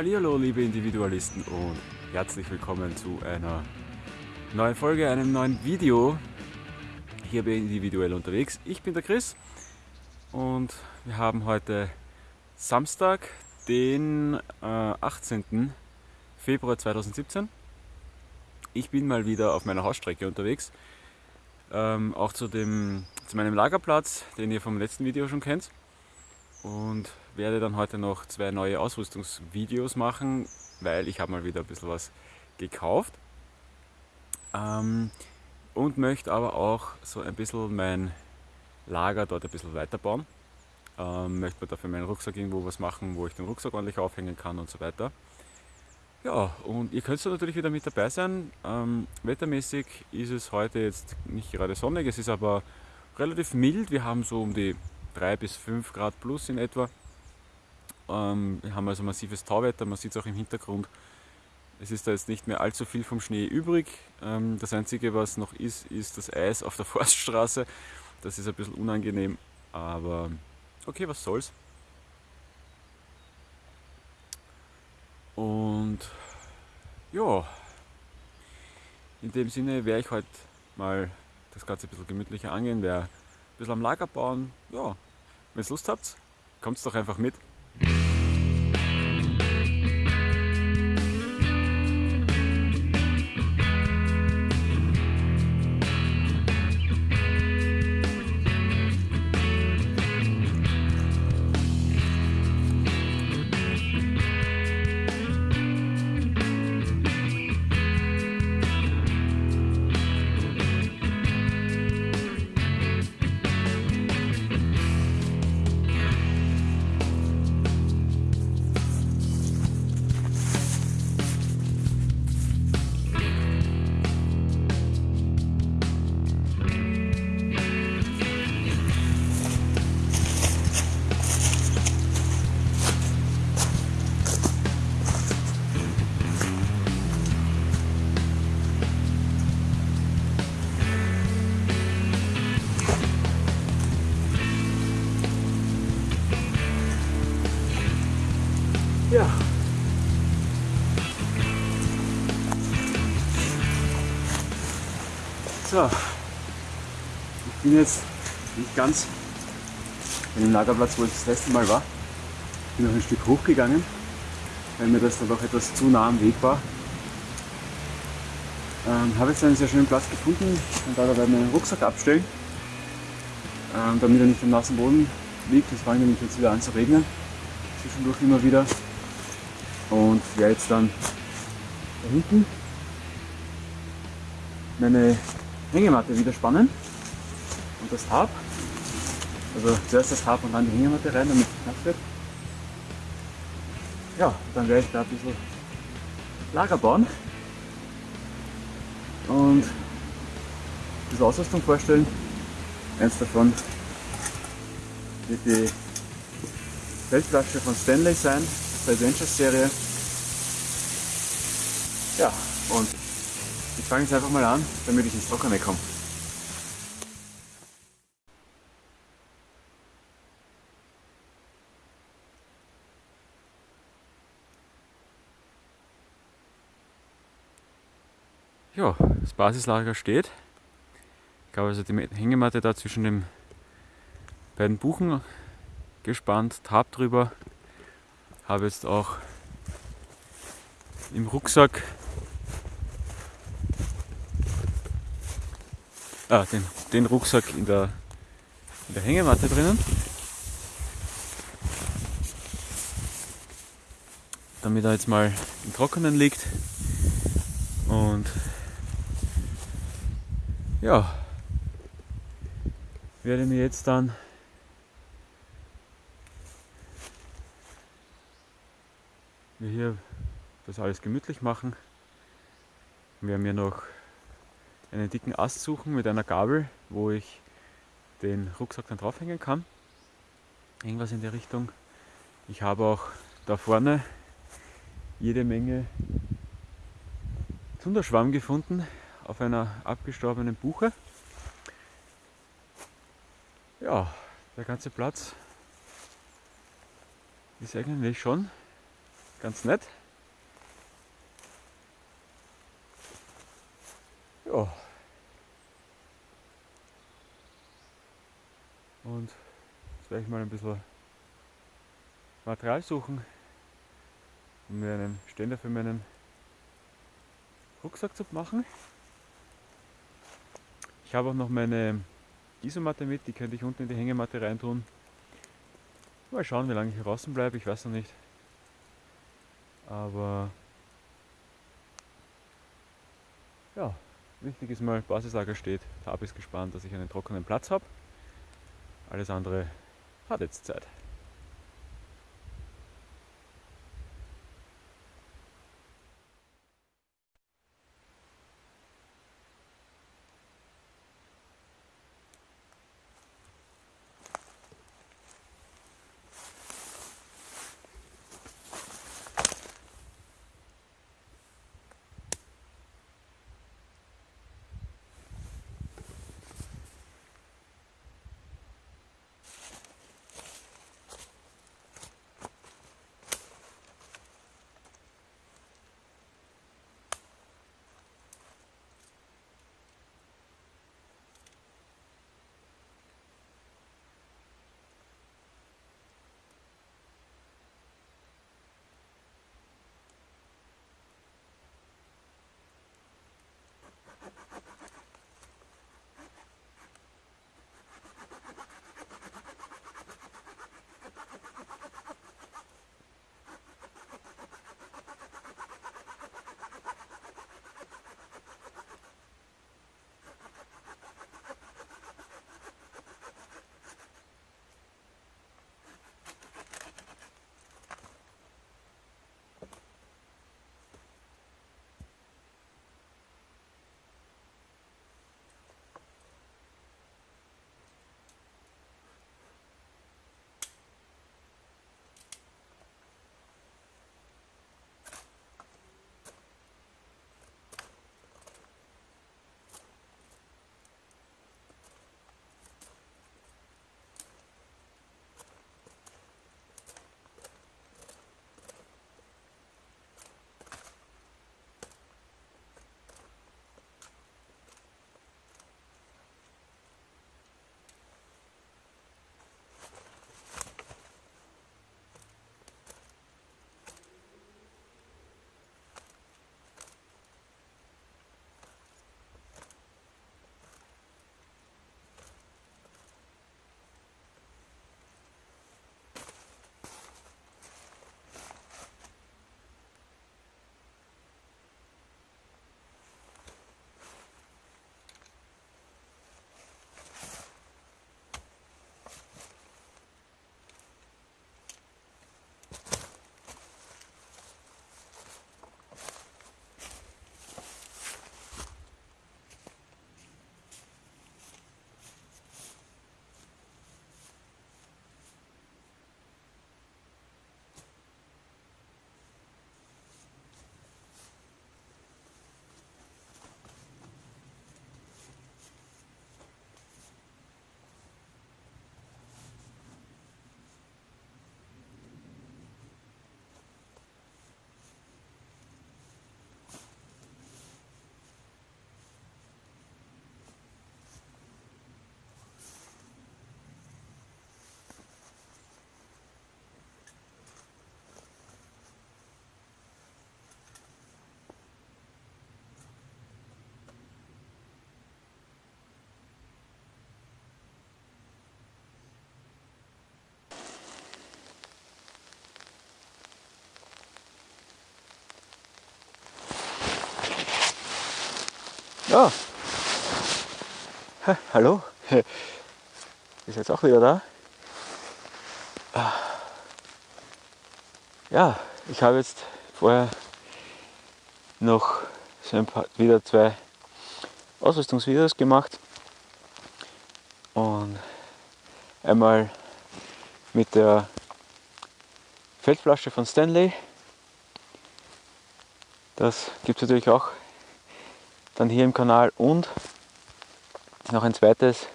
Hallihallo, liebe Individualisten und herzlich willkommen zu einer neuen Folge, einem neuen Video hier bei Individuell unterwegs. Ich bin der Chris und wir haben heute Samstag, den äh, 18. Februar 2017. Ich bin mal wieder auf meiner Hausstrecke unterwegs, ähm, auch zu, dem, zu meinem Lagerplatz, den ihr vom letzten Video schon kennt und werde dann heute noch zwei neue Ausrüstungsvideos machen, weil ich habe mal wieder ein bisschen was gekauft ähm, und möchte aber auch so ein bisschen mein Lager dort ein bisschen weiterbauen. Ähm, möchte mir dafür meinen Rucksack irgendwo was machen, wo ich den Rucksack ordentlich aufhängen kann und so weiter. Ja, und ihr könnt natürlich wieder mit dabei sein. Ähm, wettermäßig ist es heute jetzt nicht gerade sonnig, es ist aber relativ mild. Wir haben so um die 3 bis 5 Grad plus in etwa. Ähm, wir haben also massives Tauwetter, man sieht es auch im Hintergrund. Es ist da jetzt nicht mehr allzu viel vom Schnee übrig. Ähm, das Einzige, was noch ist, ist das Eis auf der Forststraße. Das ist ein bisschen unangenehm, aber okay, was soll's. Und ja, in dem Sinne werde ich heute mal das Ganze ein bisschen gemütlicher angehen, werde ein bisschen am Lager bauen. Ja, wenn ihr Lust habt, kommt doch einfach mit. So. Ich bin jetzt nicht ganz an dem Lagerplatz, wo ich das letzte Mal war. Ich bin noch ein Stück hochgegangen, weil mir das dann doch etwas zu nah am Weg war. Ähm, habe jetzt einen sehr schönen Platz gefunden und da dabei meinen Rucksack abstellen, ähm, damit er nicht am nassen Boden liegt. Es fängt nämlich jetzt wieder an zu regnen, zwischendurch immer wieder und werde jetzt dann da hinten meine Hängematte wieder spannen und das Tab. Also zuerst das Tab und dann die Hängematte rein, damit es nass wird. Ja, dann werde ich da ein bisschen Lager bauen und bisschen Ausrüstung vorstellen. Eins davon wird die Feldflasche von Stanley sein, der Adventures Serie. Ja, und ich fange jetzt einfach mal an, damit ich ins Trockene komme. Ja, das Basislager steht. Ich habe also die Hängematte da zwischen den beiden Buchen gespannt, Tab drüber. Habe jetzt auch im Rucksack ah, den, den Rucksack in der, in der Hängematte drinnen. Damit er jetzt mal im Trockenen liegt. Und ja, werde mir jetzt dann hier das alles gemütlich machen. Wir werden mir noch einen dicken Ast suchen mit einer Gabel, wo ich den Rucksack dann draufhängen kann. Irgendwas in der Richtung. Ich habe auch da vorne jede Menge Zunderschwamm gefunden auf einer abgestorbenen Buche. Ja, der ganze Platz ist eigentlich schon ganz nett. Ja. Und jetzt werde ich mal ein bisschen Material suchen, um mir einen Ständer für meinen Rucksack zu machen. Ich habe auch noch meine Isomatte mit, die könnte ich unten in die Hängematte reintun. Mal schauen, wie lange ich draußen bleibe, ich weiß noch nicht. Aber ja, wichtig ist mal, Basislager steht, Tab ist gespannt, dass ich einen trockenen Platz habe. Alles andere hat jetzt Zeit. Ja. Ha, hallo. Ist jetzt auch wieder da. Ja, ich habe jetzt vorher noch so paar, wieder zwei Ausrüstungsvideos gemacht. Und einmal mit der Feldflasche von Stanley. Das gibt es natürlich auch dann hier im Kanal und noch ein zweites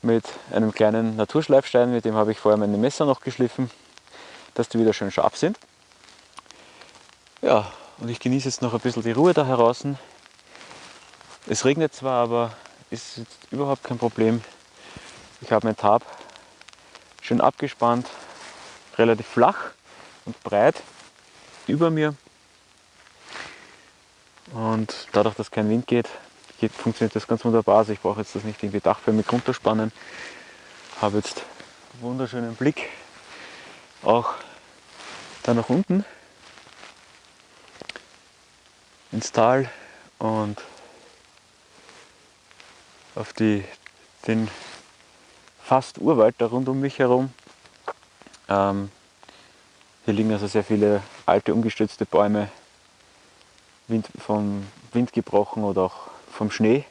mit einem kleinen Naturschleifstein, mit dem habe ich vorher meine Messer noch geschliffen, dass die wieder schön scharf sind. Ja, und ich genieße jetzt noch ein bisschen die Ruhe da draußen. Es regnet zwar, aber ist überhaupt kein Problem. Ich habe mein Tab schön abgespannt, relativ flach und breit über mir. Und dadurch, dass kein Wind geht, geht funktioniert das ganz wunderbar. Also ich brauche jetzt das nicht irgendwie dachförmig runterspannen. Habe jetzt einen wunderschönen Blick auch da nach unten ins Tal und auf die, den fast Urwald da rund um mich herum. Ähm, hier liegen also sehr viele alte umgestürzte Bäume, Wind, vom Wind gebrochen oder auch vom Schnee.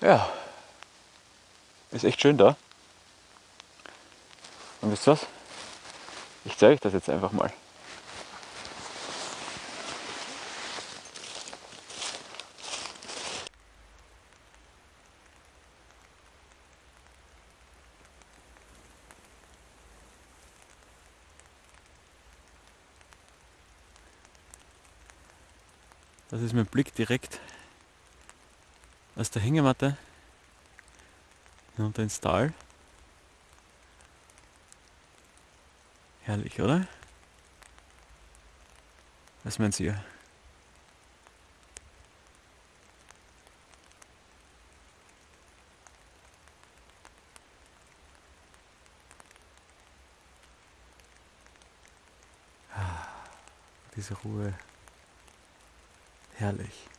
Ja, ist echt schön da. Und wisst ihr was? Ich zeige euch das jetzt einfach mal. Das ist mein Blick direkt aus der Hängematte hinunter ins Tal. Herrlich, oder? Was meint ihr? Ah, diese Ruhe. Herrlich.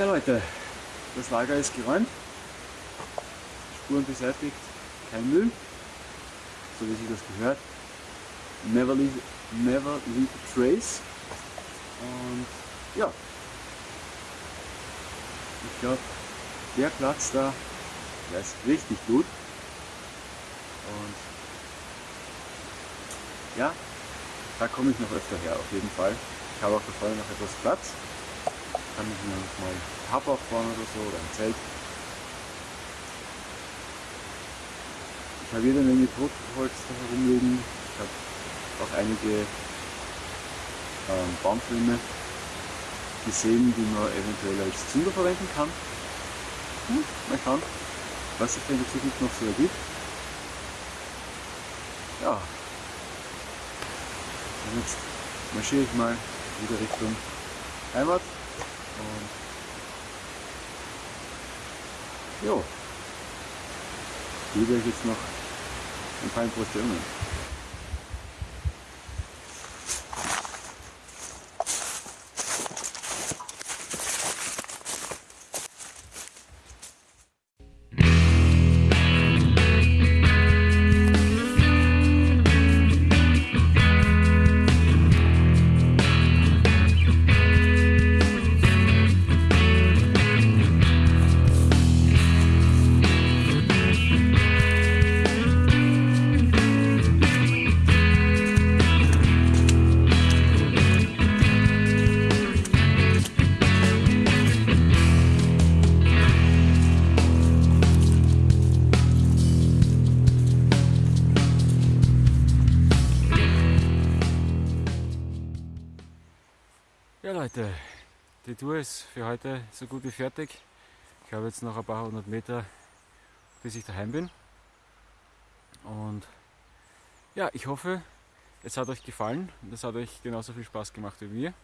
Ja Leute, das Lager ist geräumt, Spuren beseitigt, kein Müll, so wie sich das gehört. Never leave, never leave a trace. Und ja, ich glaube, der Platz da, der ist richtig gut. Und ja, da komme ich noch öfter her, auf jeden Fall. Ich habe auch da vorne noch etwas Platz kann ich mir mal ein Hub aufbauen oder so oder ein Zelt. Ich habe jede Menge Totholz da herumliegen. Ich habe auch einige ähm, Baumfilme gesehen, die man eventuell als Zünder verwenden kann. Hm, mal schauen, was sich in der Zukunft noch so ergibt. Ja. Und jetzt marschiere ich mal wieder Richtung Heimat. Und jo, gebe euch jetzt noch ein paar. Ja Leute, die Tour ist für heute so gut wie fertig. Ich habe jetzt noch ein paar hundert Meter, bis ich daheim bin. Und ja, ich hoffe, es hat euch gefallen und es hat euch genauso viel Spaß gemacht wie mir.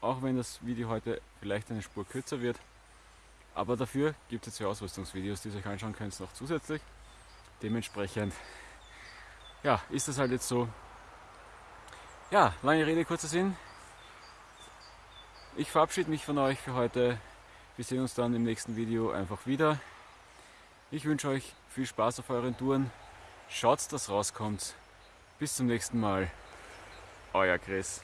auch wenn das Video heute vielleicht eine Spur kürzer wird. Aber dafür gibt es zwei Ausrüstungsvideos, die ihr euch anschauen könnt, noch zusätzlich. Dementsprechend, ja, ist das halt jetzt so. Ja, lange Rede, kurzer Sinn. Ich verabschiede mich von euch für heute. Wir sehen uns dann im nächsten Video einfach wieder. Ich wünsche euch viel Spaß auf euren Touren. Schaut, dass rauskommt. Bis zum nächsten Mal. Euer Chris.